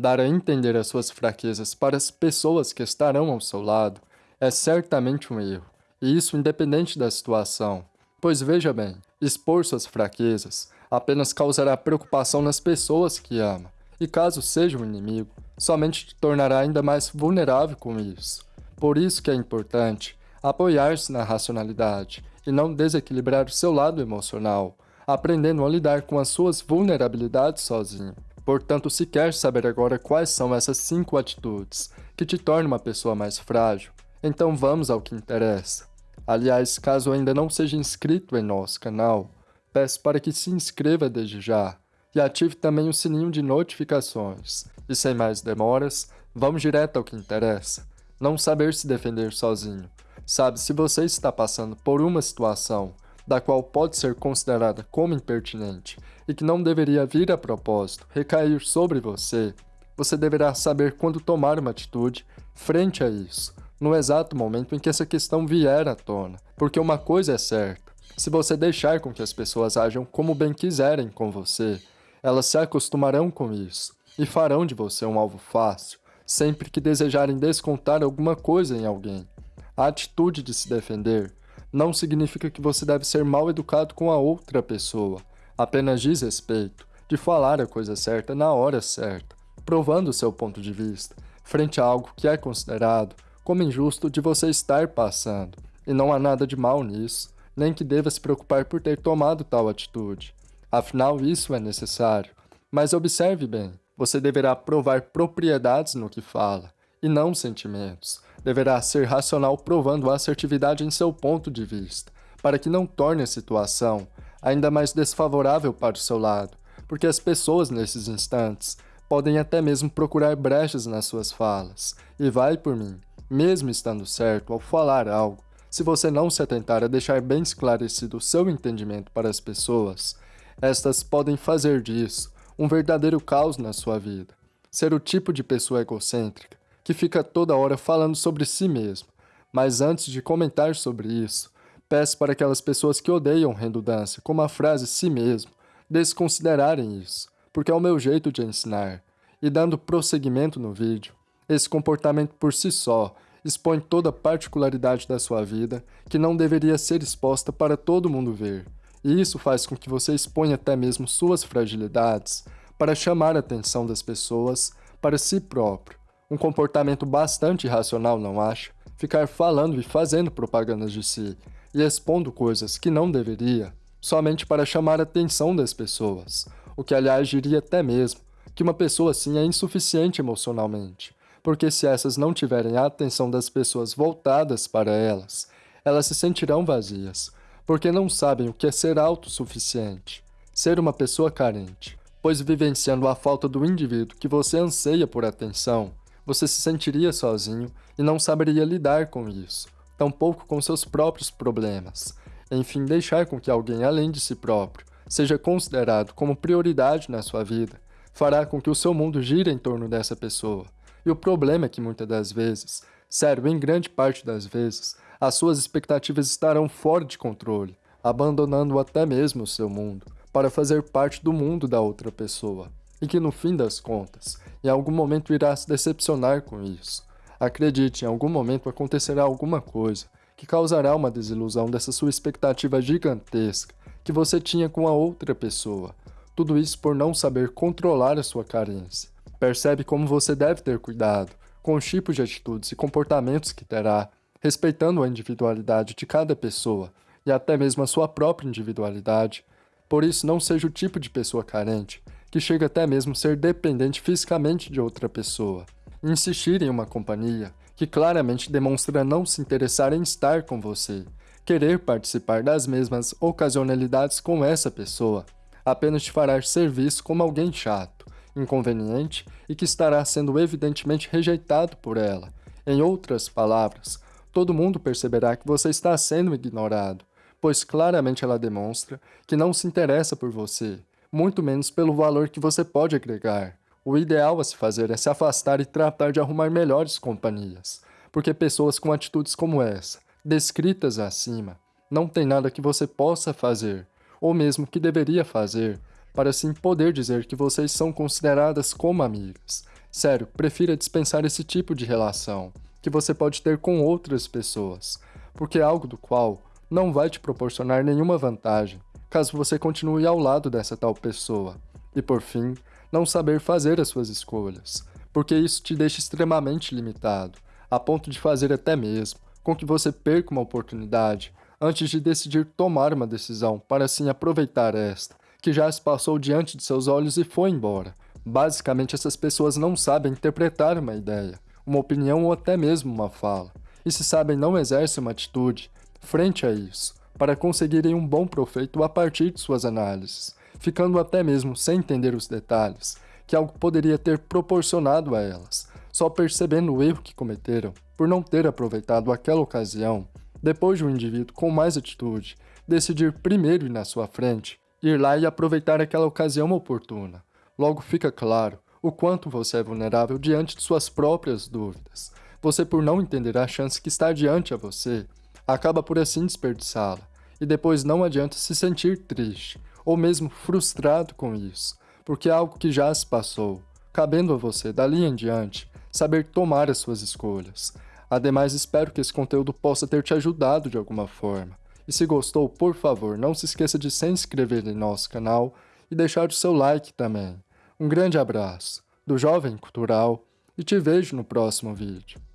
Dar a entender as suas fraquezas para as pessoas que estarão ao seu lado é certamente um erro, e isso independente da situação. Pois veja bem, expor suas fraquezas apenas causará preocupação nas pessoas que ama, e caso seja um inimigo, somente te tornará ainda mais vulnerável com isso. Por isso que é importante apoiar-se na racionalidade e não desequilibrar o seu lado emocional, aprendendo a lidar com as suas vulnerabilidades sozinho. Portanto, se quer saber agora quais são essas cinco atitudes que te tornam uma pessoa mais frágil, então vamos ao que interessa. Aliás, caso ainda não seja inscrito em nosso canal, peço para que se inscreva desde já e ative também o sininho de notificações. E sem mais demoras, vamos direto ao que interessa. Não saber se defender sozinho. Sabe, se você está passando por uma situação da qual pode ser considerada como impertinente e que não deveria vir a propósito recair sobre você, você deverá saber quando tomar uma atitude frente a isso, no exato momento em que essa questão vier à tona. Porque uma coisa é certa, se você deixar com que as pessoas ajam como bem quiserem com você, elas se acostumarão com isso e farão de você um alvo fácil sempre que desejarem descontar alguma coisa em alguém. A atitude de se defender não significa que você deve ser mal educado com a outra pessoa, apenas diz respeito de falar a coisa certa na hora certa, provando seu ponto de vista, frente a algo que é considerado como injusto de você estar passando, e não há nada de mal nisso, nem que deva se preocupar por ter tomado tal atitude. Afinal, isso é necessário. Mas observe bem, você deverá provar propriedades no que fala, e não sentimentos. Deverá ser racional provando a assertividade em seu ponto de vista, para que não torne a situação ainda mais desfavorável para o seu lado, porque as pessoas nesses instantes podem até mesmo procurar brechas nas suas falas, e vai por mim, mesmo estando certo ao falar algo, se você não se atentar a deixar bem esclarecido o seu entendimento para as pessoas, estas podem fazer disso um verdadeiro caos na sua vida. Ser o tipo de pessoa egocêntrica que fica toda hora falando sobre si mesmo. Mas antes de comentar sobre isso, peço para aquelas pessoas que odeiam redundância, como a frase si mesmo, desconsiderarem isso, porque é o meu jeito de ensinar. E dando prosseguimento no vídeo, esse comportamento por si só expõe toda a particularidade da sua vida que não deveria ser exposta para todo mundo ver. E isso faz com que você exponha até mesmo suas fragilidades para chamar a atenção das pessoas para si próprio. Um comportamento bastante irracional, não acha? Ficar falando e fazendo propagandas de si e expondo coisas que não deveria, somente para chamar a atenção das pessoas, o que aliás diria até mesmo que uma pessoa assim é insuficiente emocionalmente, porque se essas não tiverem a atenção das pessoas voltadas para elas, elas se sentirão vazias, porque não sabem o que é ser autossuficiente, ser uma pessoa carente, pois vivenciando a falta do indivíduo que você anseia por atenção, você se sentiria sozinho e não saberia lidar com isso, tampouco com seus próprios problemas. Enfim, deixar com que alguém além de si próprio seja considerado como prioridade na sua vida, fará com que o seu mundo gire em torno dessa pessoa. E o problema é que muitas das vezes, sério, em grande parte das vezes, as suas expectativas estarão fora de controle, abandonando até mesmo o seu mundo, para fazer parte do mundo da outra pessoa, e que no fim das contas, em algum momento irá se decepcionar com isso. Acredite, em algum momento acontecerá alguma coisa que causará uma desilusão dessa sua expectativa gigantesca que você tinha com a outra pessoa. Tudo isso por não saber controlar a sua carência. Percebe como você deve ter cuidado com os tipos de atitudes e comportamentos que terá respeitando a individualidade de cada pessoa e até mesmo a sua própria individualidade. Por isso, não seja o tipo de pessoa carente, que chega até mesmo ser dependente fisicamente de outra pessoa. Insistir em uma companhia que claramente demonstra não se interessar em estar com você, querer participar das mesmas ocasionalidades com essa pessoa, apenas te fará ser visto como alguém chato, inconveniente e que estará sendo evidentemente rejeitado por ela. Em outras palavras, todo mundo perceberá que você está sendo ignorado, pois claramente ela demonstra que não se interessa por você, muito menos pelo valor que você pode agregar. O ideal a se fazer é se afastar e tratar de arrumar melhores companhias, porque pessoas com atitudes como essa, descritas acima, não tem nada que você possa fazer, ou mesmo que deveria fazer, para assim poder dizer que vocês são consideradas como amigas. Sério, prefira dispensar esse tipo de relação que você pode ter com outras pessoas, porque é algo do qual não vai te proporcionar nenhuma vantagem caso você continue ao lado dessa tal pessoa. E por fim, não saber fazer as suas escolhas, porque isso te deixa extremamente limitado, a ponto de fazer até mesmo com que você perca uma oportunidade antes de decidir tomar uma decisão para assim aproveitar esta, que já se passou diante de seus olhos e foi embora. Basicamente, essas pessoas não sabem interpretar uma ideia, uma opinião ou até mesmo uma fala, e se sabem não exercem uma atitude frente a isso, para conseguirem um bom proveito a partir de suas análises, ficando até mesmo sem entender os detalhes que algo poderia ter proporcionado a elas, só percebendo o erro que cometeram por não ter aproveitado aquela ocasião, depois de um indivíduo com mais atitude decidir primeiro ir na sua frente, ir lá e aproveitar aquela ocasião oportuna. Logo fica claro o quanto você é vulnerável diante de suas próprias dúvidas. Você, por não entender a chance que está diante a você, acaba por assim desperdiçá-la, e depois não adianta se sentir triste, ou mesmo frustrado com isso, porque é algo que já se passou, cabendo a você, dali em diante, saber tomar as suas escolhas. Ademais, espero que esse conteúdo possa ter te ajudado de alguma forma. E se gostou, por favor, não se esqueça de se inscrever em nosso canal e deixar o seu like também. Um grande abraço do Jovem Cultural e te vejo no próximo vídeo.